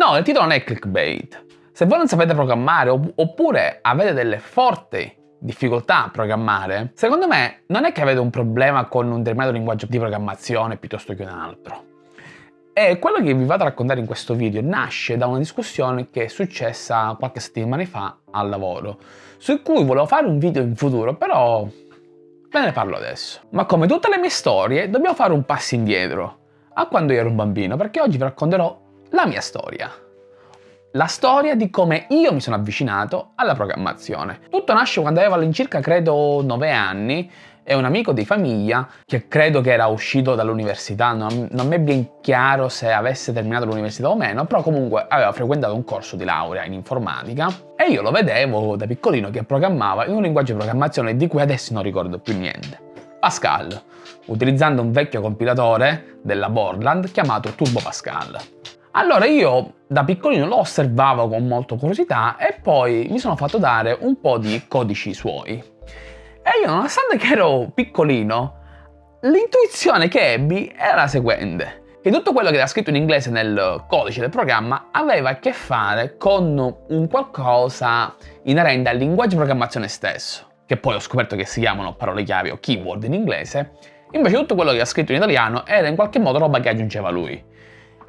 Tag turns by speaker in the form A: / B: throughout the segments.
A: No, il titolo non è clickbait. Se voi non sapete programmare oppure avete delle forti difficoltà a programmare, secondo me non è che avete un problema con un determinato linguaggio di programmazione piuttosto che un altro. E quello che vi vado a raccontare in questo video nasce da una discussione che è successa qualche settimana fa al lavoro, su cui volevo fare un video in futuro, però ve ne parlo adesso. Ma come tutte le mie storie, dobbiamo fare un passo indietro, a quando io ero un bambino, perché oggi vi racconterò la mia storia la storia di come io mi sono avvicinato alla programmazione. Tutto nasce quando avevo all'incirca credo 9 anni e un amico di famiglia che credo che era uscito dall'università, non, non mi è ben chiaro se avesse terminato l'università o meno, però comunque aveva frequentato un corso di laurea in informatica e io lo vedevo da piccolino che programmava in un linguaggio di programmazione di cui adesso non ricordo più niente. Pascal, utilizzando un vecchio compilatore della Borland chiamato Turbo Pascal. Allora io da piccolino lo osservavo con molta curiosità e poi mi sono fatto dare un po' di codici suoi. E io nonostante che ero piccolino, l'intuizione che ebbi era la seguente. Che tutto quello che era scritto in inglese nel codice del programma aveva a che fare con un qualcosa inerente al linguaggio di programmazione stesso, che poi ho scoperto che si chiamano parole chiave o keyword in inglese, invece tutto quello che era scritto in italiano era in qualche modo roba che aggiungeva lui.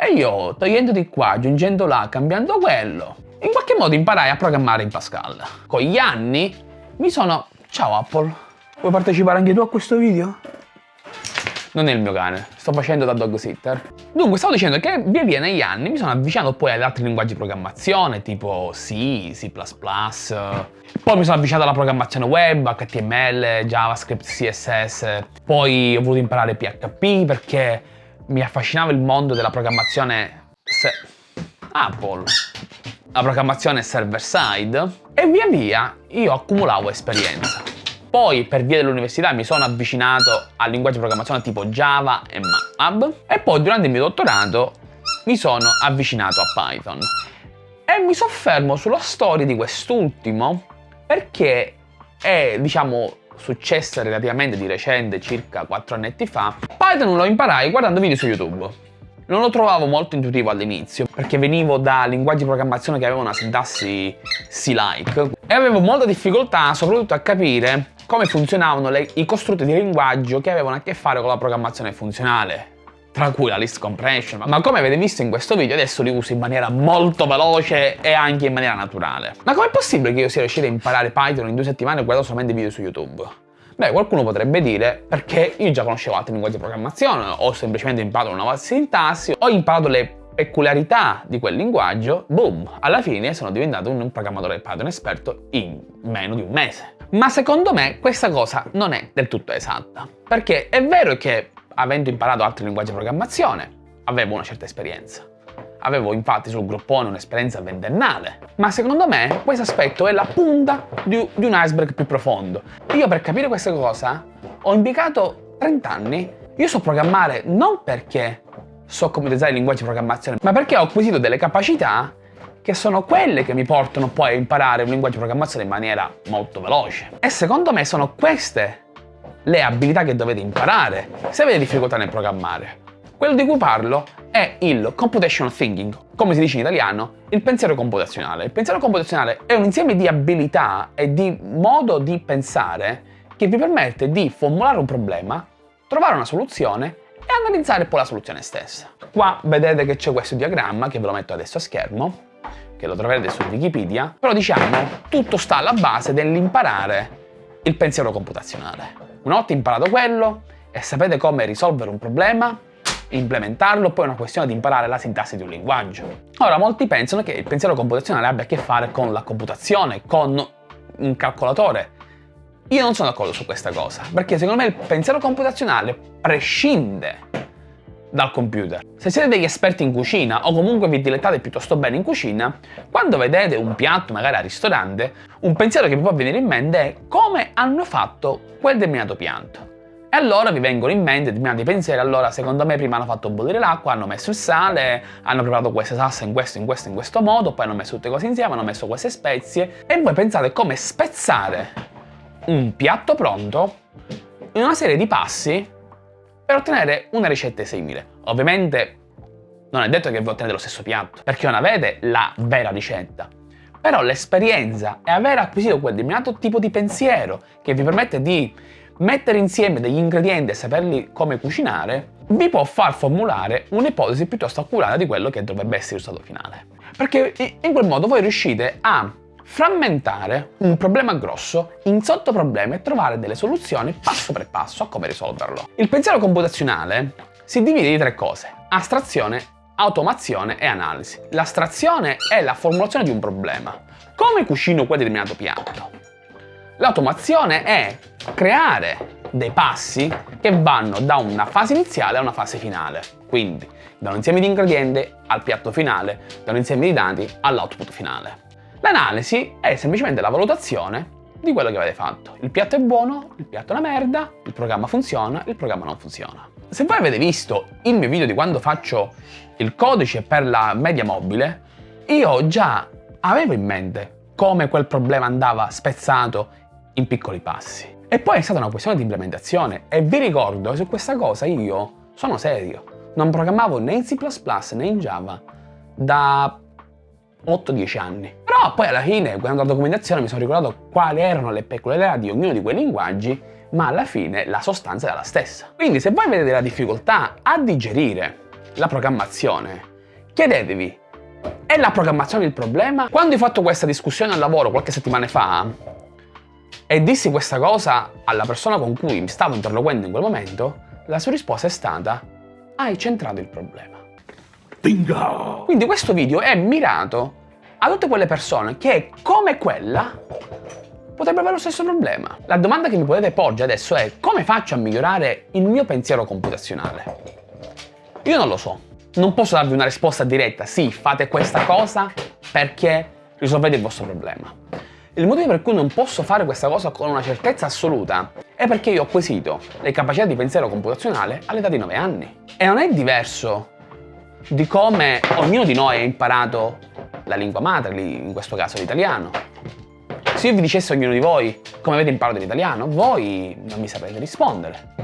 A: E io, togliendo di qua, aggiungendo là, cambiando quello, in qualche modo imparai a programmare in Pascal. Con gli anni mi sono... Ciao Apple, vuoi partecipare anche tu a questo video? Non è il mio cane, sto facendo da dog sitter. Dunque, stavo dicendo che via via negli anni mi sono avvicinato poi ad altri linguaggi di programmazione, tipo C, C++, poi mi sono avvicinato alla programmazione web, HTML, JavaScript, CSS, poi ho voluto imparare PHP perché mi affascinava il mondo della programmazione Apple, la programmazione server-side e via via io accumulavo esperienza. Poi per via dell'università mi sono avvicinato al linguaggio di programmazione tipo Java e MATLAB e poi durante il mio dottorato mi sono avvicinato a Python. E mi soffermo sulla storia di quest'ultimo perché è, diciamo, successa relativamente di recente, circa 4 annetti fa, Python lo imparai guardando video su YouTube. Non lo trovavo molto intuitivo all'inizio, perché venivo da linguaggi di programmazione che avevano una sintassi C-like e avevo molta difficoltà soprattutto a capire come funzionavano le, i costrutti di linguaggio che avevano a che fare con la programmazione funzionale tra cui la list compression, ma come avete visto in questo video adesso li uso in maniera molto veloce e anche in maniera naturale. Ma com'è possibile che io sia riuscito a imparare Python in due settimane guardando solamente video su YouTube? Beh, qualcuno potrebbe dire perché io già conoscevo altri linguaggi di programmazione, ho semplicemente imparato una nuova sintassi, ho imparato le peculiarità di quel linguaggio, boom, alla fine sono diventato un programmatore Python esperto in meno di un mese. Ma secondo me questa cosa non è del tutto esatta, perché è vero che avendo imparato altri linguaggi di programmazione, avevo una certa esperienza. Avevo infatti sul groppone un'esperienza ventennale, ma secondo me questo aspetto è la punta di, di un iceberg più profondo. Io per capire questa cosa ho impiegato 30 anni. Io so programmare non perché so come utilizzare i linguaggi di programmazione, ma perché ho acquisito delle capacità che sono quelle che mi portano poi a imparare un linguaggio di programmazione in maniera molto veloce. E secondo me sono queste le abilità che dovete imparare se avete difficoltà nel programmare. Quello di cui parlo è il computational thinking, come si dice in italiano, il pensiero computazionale. Il pensiero computazionale è un insieme di abilità e di modo di pensare che vi permette di formulare un problema, trovare una soluzione e analizzare poi la soluzione stessa. Qua vedete che c'è questo diagramma, che ve lo metto adesso a schermo, che lo troverete su Wikipedia, però diciamo tutto sta alla base dell'imparare il pensiero computazionale. Una volta imparato quello e sapete come risolvere un problema, implementarlo, poi è una questione di imparare la sintassi di un linguaggio. Ora, molti pensano che il pensiero computazionale abbia a che fare con la computazione, con un calcolatore. Io non sono d'accordo su questa cosa, perché secondo me il pensiero computazionale prescinde dal computer. Se siete degli esperti in cucina o comunque vi dilettate piuttosto bene in cucina, quando vedete un piatto magari al ristorante, un pensiero che vi può venire in mente è come hanno fatto quel determinato pianto. E allora vi vengono in mente determinati pensieri, allora secondo me prima hanno fatto bollire l'acqua, hanno messo il sale, hanno preparato questa salsa in questo, in questo, in questo modo, poi hanno messo tutte cose insieme, hanno messo queste spezie e voi pensate come spezzare un piatto pronto in una serie di passi per ottenere una ricetta simile. Ovviamente non è detto che vi ottenete lo stesso piatto, perché non avete la vera ricetta. Però l'esperienza è aver acquisito quel determinato tipo di pensiero che vi permette di mettere insieme degli ingredienti e saperli come cucinare, vi può far formulare un'ipotesi piuttosto accurata di quello che dovrebbe essere il risultato finale. Perché in quel modo voi riuscite a frammentare un problema grosso in sottoproblemi e trovare delle soluzioni passo per passo a come risolverlo. Il pensiero computazionale si divide in tre cose, astrazione, automazione e analisi. L'astrazione è la formulazione di un problema. Come cucino quel determinato piatto? L'automazione è creare dei passi che vanno da una fase iniziale a una fase finale. Quindi da un insieme di ingredienti al piatto finale, da un insieme di dati all'output finale. L'analisi è semplicemente la valutazione di quello che avete fatto. Il piatto è buono, il piatto è una merda, il programma funziona, il programma non funziona. Se voi avete visto il mio video di quando faccio il codice per la media mobile, io già avevo in mente come quel problema andava spezzato in piccoli passi. E poi è stata una questione di implementazione e vi ricordo su questa cosa io sono serio. Non programmavo né in C++ né in Java da 8-10 anni. Però poi alla fine, guardando la documentazione, mi sono ricordato quali erano le peculiarità di ognuno di quei linguaggi, ma alla fine la sostanza è la stessa. Quindi se voi avete della difficoltà a digerire la programmazione, chiedetevi, è la programmazione il problema? Quando ho fatto questa discussione al lavoro qualche settimana fa, e dissi questa cosa alla persona con cui mi stavo interloquendo in quel momento, la sua risposta è stata hai centrato il problema. Bingo! Quindi questo video è mirato a tutte quelle persone che, come quella, potrebbero avere lo stesso problema. La domanda che mi potete porgere adesso è come faccio a migliorare il mio pensiero computazionale? Io non lo so. Non posso darvi una risposta diretta, sì, fate questa cosa perché risolvete il vostro problema. Il motivo per cui non posso fare questa cosa con una certezza assoluta è perché io ho acquisito le capacità di pensiero computazionale all'età di 9 anni. E non è diverso di come ognuno di noi ha imparato la lingua madre, in questo caso l'italiano. Se io vi dicessi a ognuno di voi come avete imparato l'italiano, voi non mi saprete rispondere.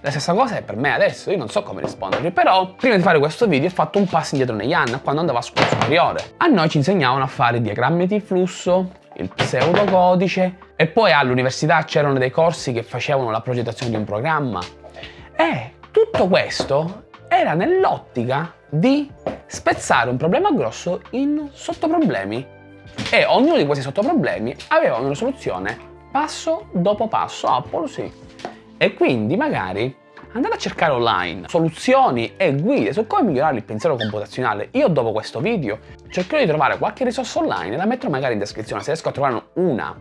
A: La stessa cosa è per me adesso, io non so come rispondervi, però prima di fare questo video ho fatto un passo indietro negli anni, quando andavo a scuola superiore. A noi ci insegnavano a fare diagrammi di flusso, il pseudocodice e poi all'università c'erano dei corsi che facevano la progettazione di un programma e tutto questo era nell'ottica di spezzare un problema grosso in sottoproblemi e ognuno di questi sottoproblemi aveva una soluzione passo dopo passo, Apple sì. E quindi magari andate a cercare online soluzioni e guide su come migliorare il pensiero computazionale. Io dopo questo video cercherò di trovare qualche risorsa online e la metterò magari in descrizione se riesco a trovare una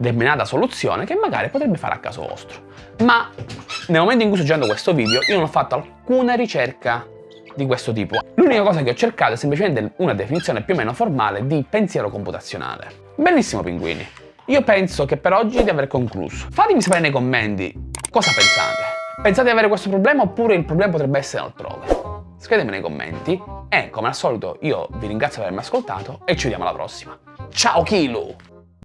A: determinata soluzione che magari potrebbe fare a caso vostro. Ma nel momento in cui sto girando questo video io non ho fatto alcuna ricerca di questo tipo. L'unica cosa che ho cercato è semplicemente una definizione più o meno formale di pensiero computazionale. Benissimo pinguini, io penso che per oggi di aver concluso. Fatemi sapere nei commenti cosa pensate. Pensate di avere questo problema oppure il problema potrebbe essere altrove? Scrivetemi nei commenti e come al solito io vi ringrazio per avermi ascoltato e ci vediamo alla prossima. Ciao Kilo!